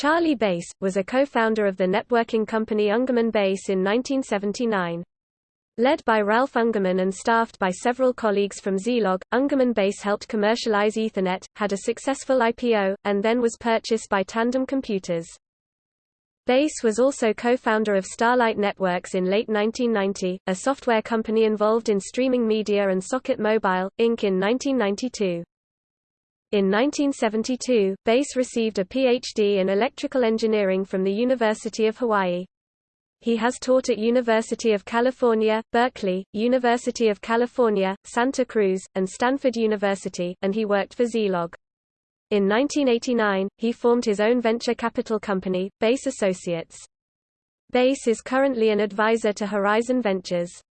Charlie Bass, was a co-founder of the networking company Ungermann Bass in 1979. Led by Ralph Ungermann and staffed by several colleagues from Zilog, Ungermann Bass helped commercialize Ethernet, had a successful IPO, and then was purchased by Tandem Computers. Bass was also co-founder of Starlight Networks in late 1990, a software company involved in streaming media and Socket Mobile, Inc. in 1992. In 1972, Bass received a Ph.D. in electrical engineering from the University of Hawaii. He has taught at University of California, Berkeley, University of California, Santa Cruz, and Stanford University, and he worked for Zilog. In 1989, he formed his own venture capital company, Bass Associates. Bass is currently an advisor to Horizon Ventures.